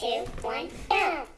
two, one, go!